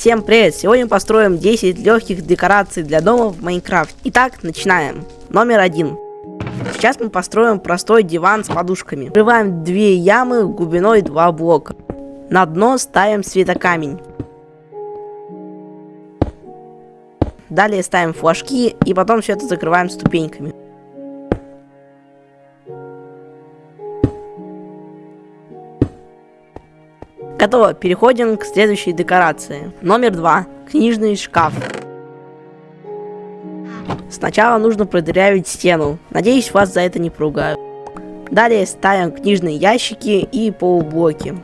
Всем привет! Сегодня построим 10 легких декораций для дома в Майнкрафт. Итак, начинаем. Номер один. Сейчас мы построим простой диван с подушками. Врываем две ямы глубиной 2 блока. На дно ставим светокамень. Далее ставим флажки и потом все это закрываем ступеньками. Готово, переходим к следующей декорации. Номер два. Книжный шкаф. Сначала нужно продырявить стену. Надеюсь, вас за это не поругают. Далее ставим книжные ящики и полублоки.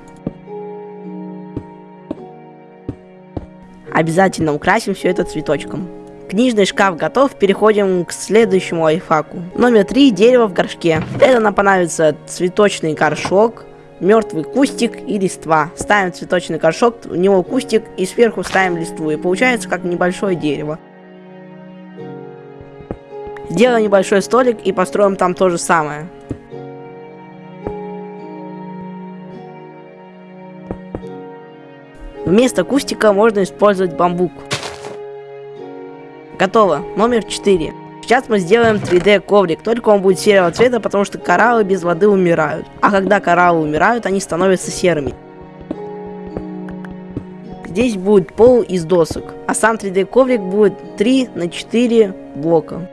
Обязательно украсим все это цветочком. Книжный шкаф готов, переходим к следующему лайфхаку. Номер три. Дерево в горшке. Это нам понадобится цветочный горшок, мертвый кустик и листва. Ставим цветочный горшок, в него кустик и сверху ставим листву. И получается как небольшое дерево. Сделаем небольшой столик и построим там то же самое. Вместо кустика можно использовать бамбук. Готово. Номер 4. Сейчас мы сделаем 3D коврик, только он будет серого цвета, потому что кораллы без воды умирают. А когда кораллы умирают, они становятся серыми. Здесь будет пол из досок, а сам 3D коврик будет 3 на 4 блока.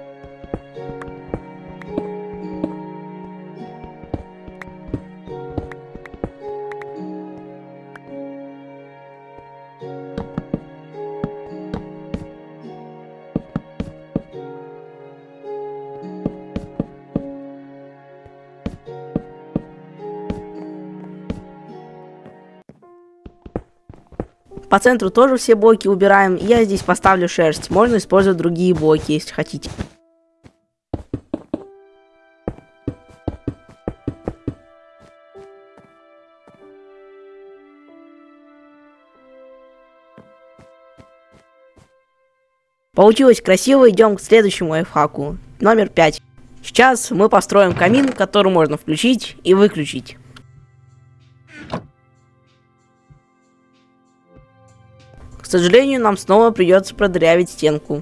По центру тоже все блоки убираем. Я здесь поставлю шерсть. Можно использовать другие блоки, если хотите. Получилось красиво, идем к следующему лайфхаку. Номер 5. Сейчас мы построим камин, который можно включить и выключить. Сожалению, нам снова придется продырявить стенку.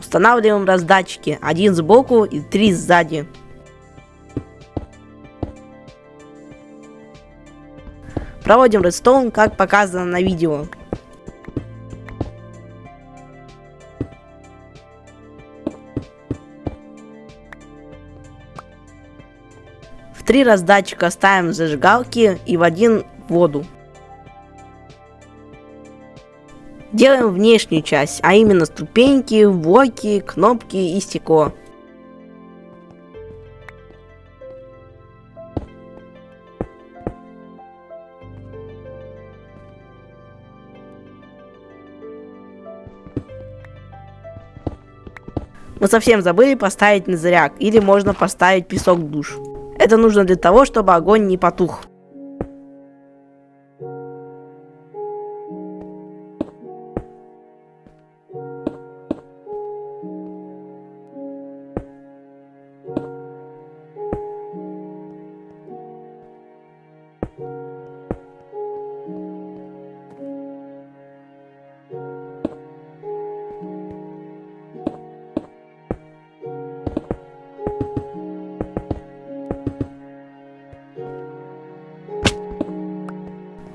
Устанавливаем раздатчики. Один сбоку и три сзади. Проводим редстоун, как показано на видео. Три раздатчика ставим зажигалки и в один воду. Делаем внешнюю часть, а именно ступеньки, блоки, кнопки и стекло. Мы совсем забыли поставить на заряд, или можно поставить песок в душ. Это нужно для того, чтобы огонь не потух.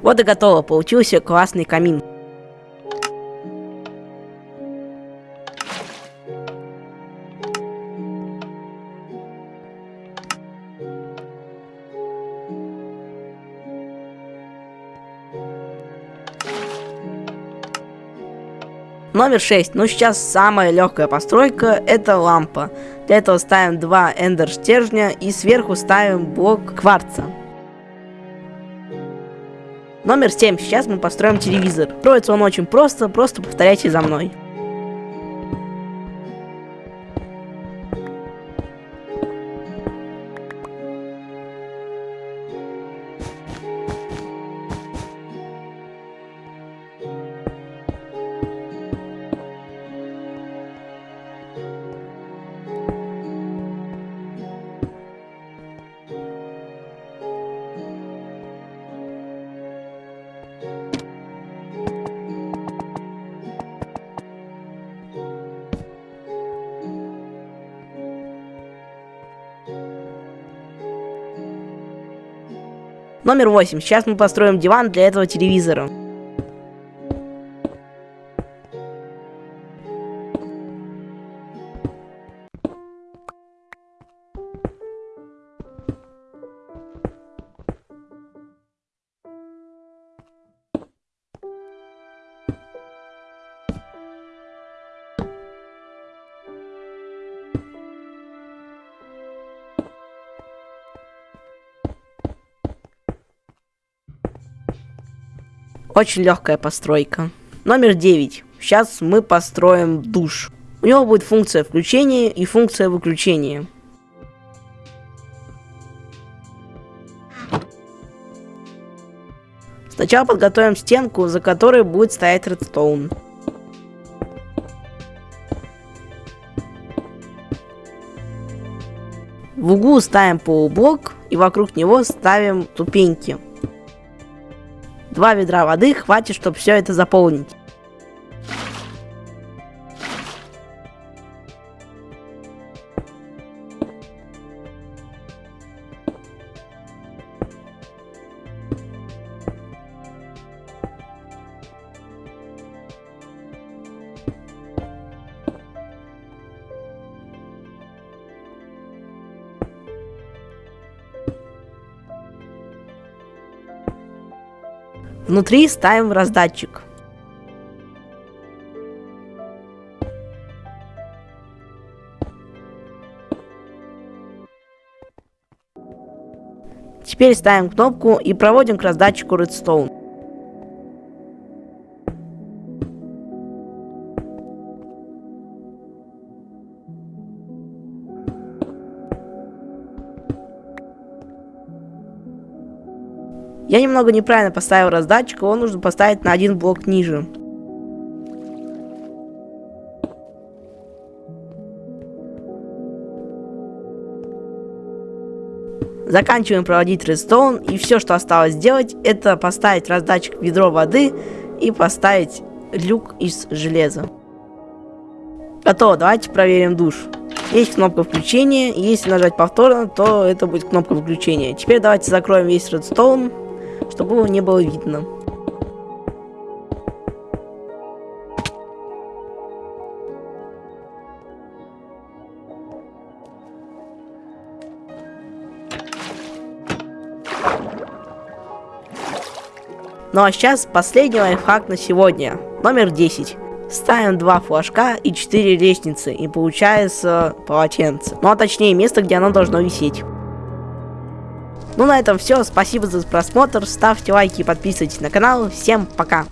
Вот и готово, получился классный камин. Номер 6. Ну сейчас самая легкая постройка это лампа. Для этого ставим два эндер стержня и сверху ставим блок кварца. Номер 7. Сейчас мы построим телевизор. Строится он очень просто, просто повторяйте за мной. Номер 8. Сейчас мы построим диван для этого телевизора. Очень легкая постройка. Номер 9. Сейчас мы построим душ. У него будет функция включения и функция выключения. Сначала подготовим стенку, за которой будет стоять редстоун. В углу ставим полублок и вокруг него ставим ступеньки. Два ведра воды хватит, чтобы все это заполнить. Внутри ставим раздатчик. Теперь ставим кнопку и проводим к раздатчику Redstone. Я немного неправильно поставил раздатчик, его нужно поставить на один блок ниже. Заканчиваем проводить редстоун, и все, что осталось сделать, это поставить раздатчик в ведро воды и поставить люк из железа. Готово, давайте проверим душ. Есть кнопка включения, если нажать повторно, то это будет кнопка выключения. Теперь давайте закроем весь редстоун чтобы его не было видно. Ну а сейчас последний лайфхак на сегодня. Номер 10. Ставим два флажка и 4 лестницы, и получается полотенце. Ну а точнее место, где оно должно висеть. Ну на этом все, спасибо за просмотр, ставьте лайки подписывайтесь на канал, всем пока!